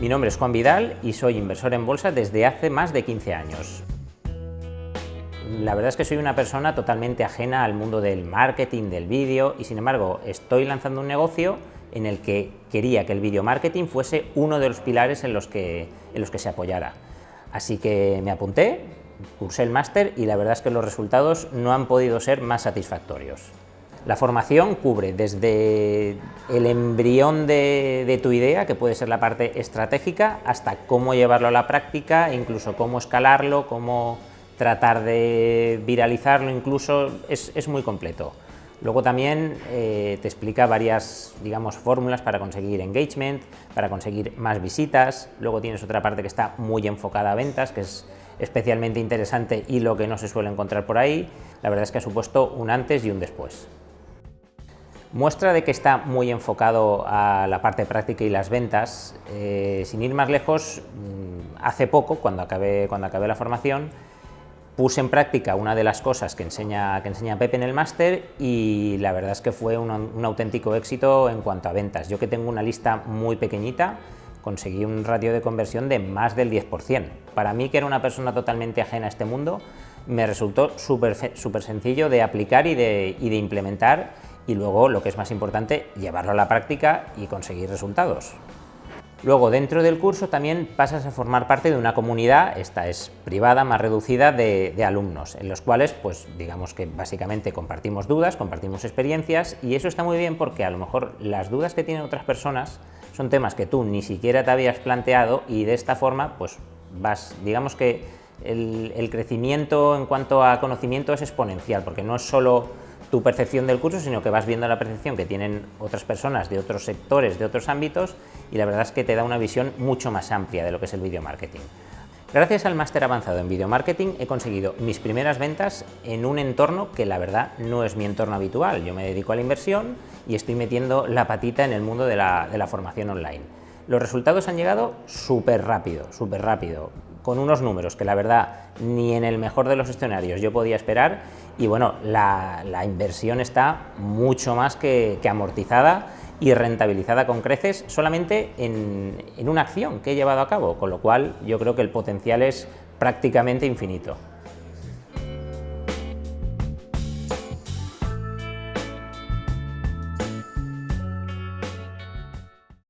Mi nombre es Juan Vidal y soy inversor en bolsa desde hace más de 15 años. La verdad es que soy una persona totalmente ajena al mundo del marketing, del vídeo y sin embargo estoy lanzando un negocio en el que quería que el video marketing fuese uno de los pilares en los que, en los que se apoyara. Así que me apunté, cursé el máster y la verdad es que los resultados no han podido ser más satisfactorios. La formación cubre desde el embrión de, tu idea, que puede ser la parte estratégica, hasta cómo llevarlo a la práctica, incluso cómo escalarlo, cómo tratar de viralizarlo, incluso es, muy completo. Luego también eh, te explica varias, digamos, fórmulas para conseguir engagement, para conseguir más visitas. Luego tienes otra parte que está muy enfocada a ventas, que es especialmente interesante y lo que no se suele encontrar por ahí. La verdad es que ha supuesto un antes y un después. Muestra de que está muy enfocado a la parte práctica y las ventas, eh, sin ir más lejos, mm, hace poco, cuando acabé, cuando acabé la formación, puse en práctica una de las cosas que enseña, que enseña Pepe en el máster y la verdad es que fue un, auténtico éxito en cuanto a ventas. Yo que tengo una lista muy pequeñita, conseguí un ratio de conversión de más del 10%. Para mí, que era una persona totalmente ajena a este mundo, me resultó súper sencillo de aplicar y de implementar y luego, lo que es más importante, llevarlo a la práctica y conseguir resultados. Luego, dentro del curso también pasas a formar parte de una comunidad, esta es privada, más reducida, de, alumnos, en los cuales, pues digamos que básicamente compartimos dudas, compartimos experiencias, y eso está muy bien porque a lo mejor las dudas que tienen otras personas son temas que tú ni siquiera te habías planteado y de esta forma, pues vas, digamos que el, crecimiento en cuanto a conocimiento es exponencial, porque no es solo tu percepción del curso, sino que vas viendo la percepción que tienen otras personas de otros sectores, de otros ámbitos, y la verdad es que te da una visión mucho más amplia de lo que es el video marketing. Gracias al máster avanzado en video marketing he conseguido mis primeras ventas en un entorno que la verdad no es mi entorno habitual. Yo me dedico a la inversión y estoy metiendo la patita en el mundo de la formación online. Los resultados han llegado súper rápido, súper rápido, con unos números que la verdad ni en el mejor de los escenarios yo podía esperar y bueno, la, inversión está mucho más que, amortizada y rentabilizada con creces solamente en una acción que he llevado a cabo, con lo cual yo creo que el potencial es prácticamente infinito.